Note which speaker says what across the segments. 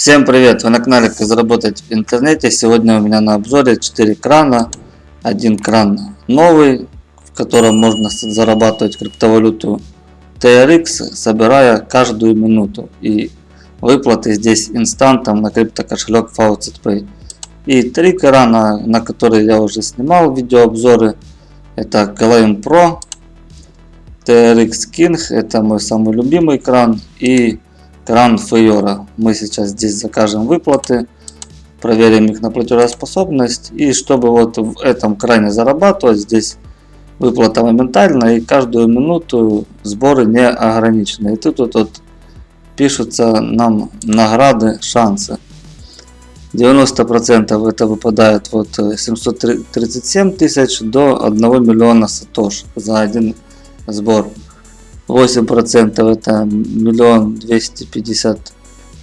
Speaker 1: Всем привет! Вы на канале Как заработать в интернете. Сегодня у меня на обзоре 4 крана. Один кран новый, в котором можно зарабатывать криптовалюту TRX, собирая каждую минуту. И выплаты здесь инстантом на криптокошелек FaucetPay. И три крана, на которые я уже снимал видеообзоры. Это Claim Pro, TRX King, это мой самый любимый кран. И кран Фейора. Мы сейчас здесь закажем выплаты, проверим их на платежеспособность. И чтобы вот в этом кране зарабатывать, здесь выплата моментально и каждую минуту сборы не ограничены. И тут вот, вот пишутся нам награды, шансы. 90% это выпадает вот 737 тысяч до 1 миллиона сатош за один сбор. 8% это миллион двести пятьдесят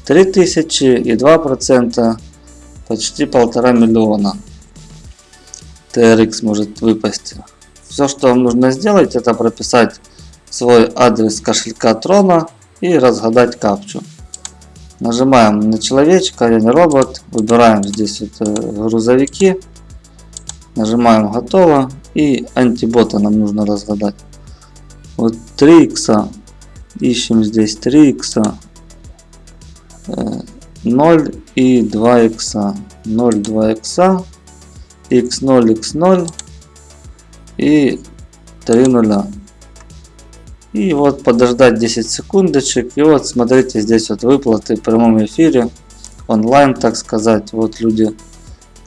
Speaker 1: три тысячи и 2% почти полтора миллиона TRX может выпасть. Все, что вам нужно сделать, это прописать свой адрес кошелька Трона и разгадать капчу. Нажимаем на человечка, я не робот, выбираем здесь вот э, грузовики, нажимаем готово и антибота нам нужно разгадать. Вот 3 икса. Ищем здесь 3 икса. 0 и 2 икса. 0, 2 икса. x0, x0 и 3 нуля. И вот подождать 10 секундочек. И вот смотрите, здесь вот выплаты в прямом эфире. Онлайн, так сказать. Вот люди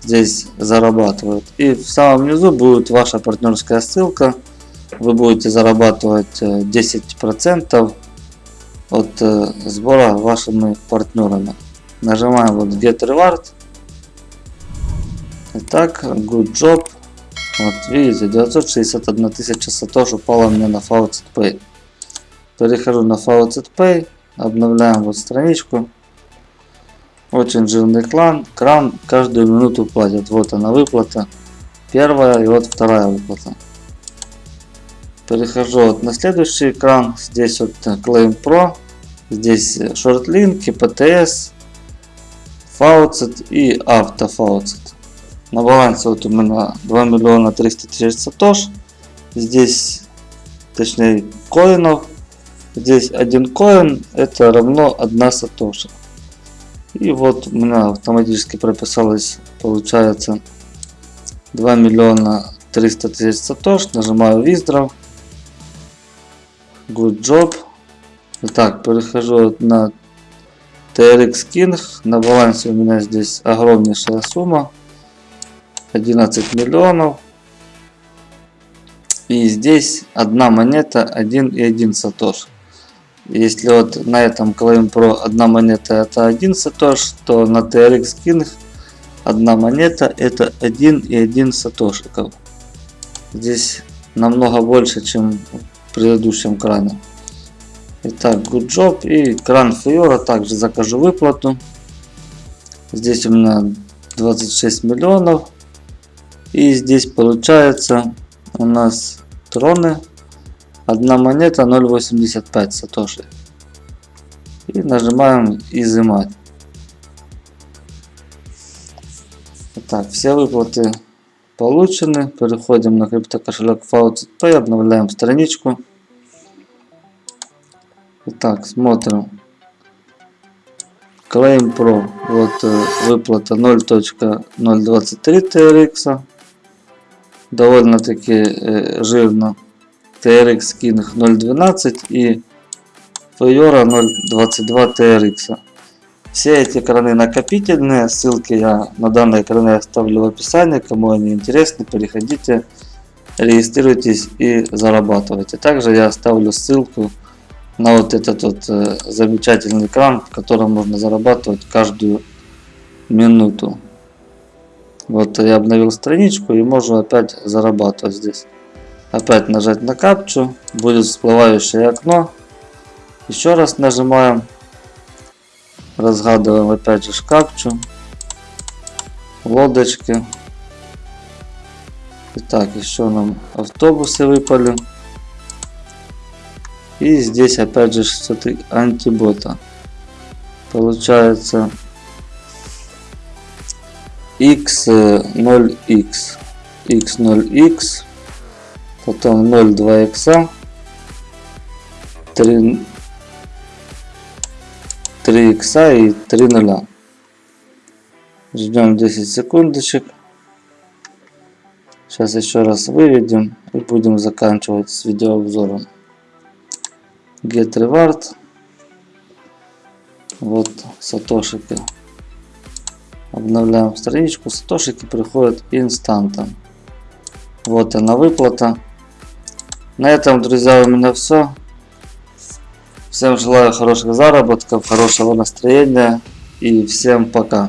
Speaker 1: здесь зарабатывают. И в самом низу будет ваша партнерская ссылка вы будете зарабатывать 10% э, от э, сбора вашими партнерами. Нажимаем вот Get Reward. Итак, Good Job. Вот видите, 961 тысяча сатош упала мне на Faucet Pay. Перехожу на Faucet Pay, обновляем вот страничку. Очень жирный клан, кран каждую минуту платит. Вот она выплата. Первая и вот вторая выплата. Перехожу вот на следующий экран. Здесь вот Claim Pro. Здесь шортлинки, PTS, Faucet и AutoFaucet. На балансе вот у меня 2 миллиона 300 тысяч сатош. Здесь, точнее, коинов. Здесь один коин это равно 1 сатоша. И вот у меня автоматически прописалось, получается, 2 миллиона 300 тысяч сатош. Нажимаю Withdraw. Good job. Итак, перехожу на TRX King. На балансе у меня здесь огромнейшая сумма. 11 миллионов. И здесь одна монета 1,1 сатош. Если вот на этом Claim Pro одна монета это 1 сатош, то на TRX King одна монета это 1,1 сатошиков. Здесь намного больше, чем предыдущем кране. Итак, good job. И кран Фиора также закажу выплату. Здесь у меня 26 миллионов. И здесь получается у нас троны. Одна монета 0.85 сатоши. И нажимаем изымать. Так, все выплаты получены. Переходим на криптокошелек FaucetPay, обновляем страничку. Итак, смотрим. Claim Pro. Вот э, выплата 0.023 TRX. Довольно-таки э, жирно. TRX King 0.12 и Fiora 0.22 TRX. Все эти краны накопительные, ссылки я на данные краны оставлю в описании, кому они интересны, переходите, регистрируйтесь и зарабатывайте. Также я оставлю ссылку на вот этот вот э, замечательный кран, в котором можно зарабатывать каждую минуту. Вот я обновил страничку и можно опять зарабатывать здесь. Опять нажать на капчу, будет всплывающее окно. Еще раз нажимаем Разгадываем опять же капчу. Лодочки. Итак, еще нам автобусы выпали. И здесь опять же что-то антибота. Получается x0x, x0x, потом 0,2 икса, 3, 3 икса и 3 нуля. Ждем 10 секундочек. Сейчас еще раз выведем и будем заканчивать с видеообзором. Get reward. Вот сатошики. Обновляем страничку. Сатошики приходят инстантом. Вот она выплата. На этом, друзья, у меня все. Всем желаю хороших заработков, хорошего настроения и всем пока.